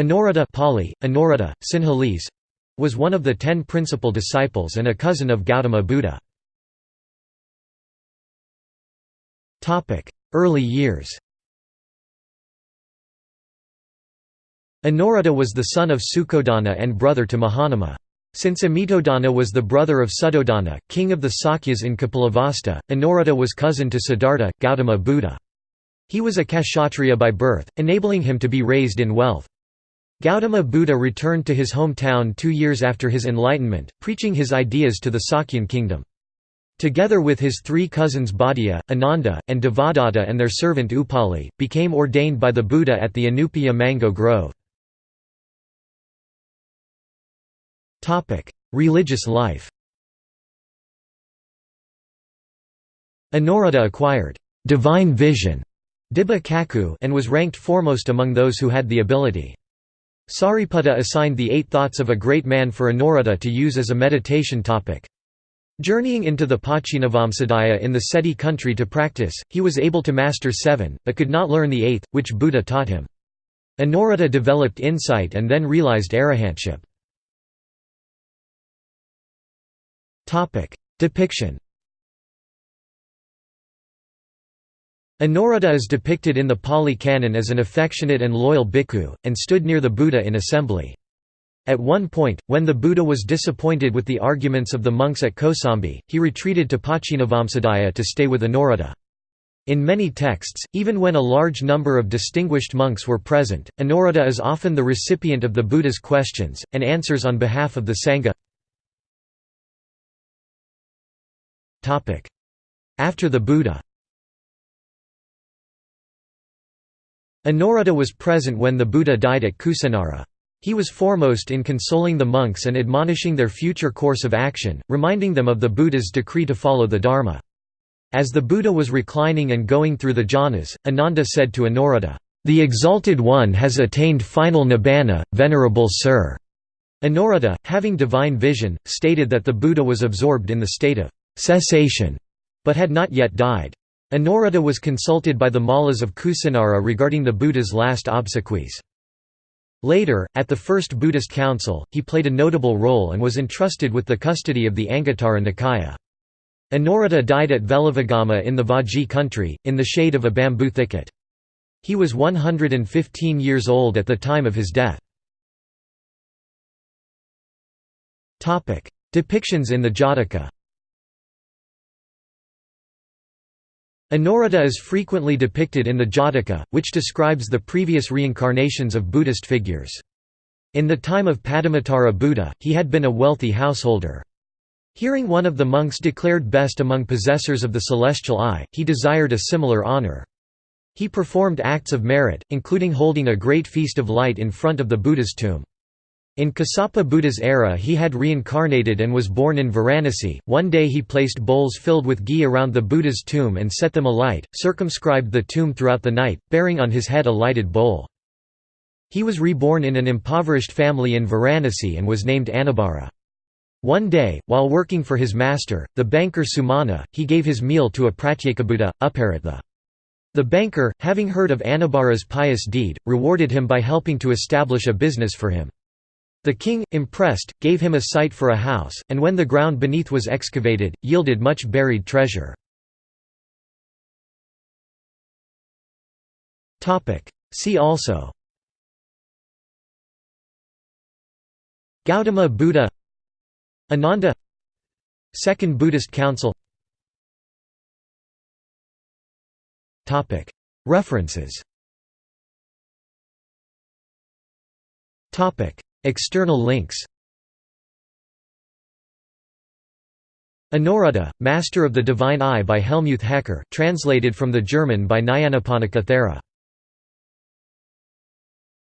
Anuruddha Pali, Anuruddha, Sinhalese, was one of the ten principal disciples and a cousin of Gautama Buddha. Early years Anuruddha was the son of Sukodana and brother to Mahanama. Since Amitodana was the brother of Suddhodana, king of the Sakyas in Kapilavastu, Anuruddha was cousin to Siddhartha, Gautama Buddha. He was a Kshatriya by birth, enabling him to be raised in wealth. Gautama Buddha returned to his hometown two years after his enlightenment, preaching his ideas to the Sakyan kingdom. Together with his three cousins Bhaddiya, Ananda, and Devadatta and their servant Upali, became ordained by the Buddha at the Anupiya mango grove. Religious life Anuruddha acquired divine vision and was ranked foremost among those who had the ability. Sariputta assigned the eight thoughts of a great man for Anuruddha to use as a meditation topic. Journeying into the Pachinavamsadaya in the Ceti country to practice, he was able to master seven, but could not learn the eighth, which Buddha taught him. Anuruddha developed insight and then realized arahantship. Depiction Anuruddha is depicted in the Pali Canon as an affectionate and loyal bhikkhu, and stood near the Buddha in assembly. At one point, when the Buddha was disappointed with the arguments of the monks at Kosambi, he retreated to Pachinavamsadaya to stay with Anuruddha. In many texts, even when a large number of distinguished monks were present, Anuruddha is often the recipient of the Buddha's questions, and answers on behalf of the Sangha. After the Buddha Anuruddha was present when the Buddha died at Kusinara. He was foremost in consoling the monks and admonishing their future course of action, reminding them of the Buddha's decree to follow the Dharma. As the Buddha was reclining and going through the jhanas, Ananda said to Anuruddha, "'The Exalted One has attained final nibbana, venerable sir.' Anuruddha, having divine vision, stated that the Buddha was absorbed in the state of cessation, but had not yet died. Anuruddha was consulted by the Mallas of Kusinara regarding the Buddha's last obsequies. Later, at the First Buddhist Council, he played a notable role and was entrusted with the custody of the Anguttara Nikaya. Anuruddha died at Veluvagama in the Vajji country, in the shade of a bamboo thicket. He was 115 years old at the time of his death. Depictions in the Jataka Anuruddha is frequently depicted in the Jataka, which describes the previous reincarnations of Buddhist figures. In the time of Padumuttara Buddha, he had been a wealthy householder. Hearing one of the monks declared best among possessors of the celestial eye, he desired a similar honor. He performed acts of merit, including holding a great feast of light in front of the Buddha's tomb. In Kassapa Buddha's era he had reincarnated and was born in Varanasi. One day he placed bowls filled with ghee around the Buddha's tomb and set them alight, circumscribed the tomb throughout the night, bearing on his head a lighted bowl. He was reborn in an impoverished family in Varanasi and was named Anubhara. One day, while working for his master, the banker Sumana, he gave his meal to a Pratyekabuddha, Uparitha. The banker, having heard of Anubhara's pious deed, rewarded him by helping to establish a business for him. The king, impressed, gave him a site for a house, and when the ground beneath was excavated, yielded much buried treasure. See also. Gautama Buddha. Ananda. Second Buddhist Council. References External links. Anuruddha, Master of the Divine Eye by Helmuth Hecker translated from the German by Nyanaponika Thera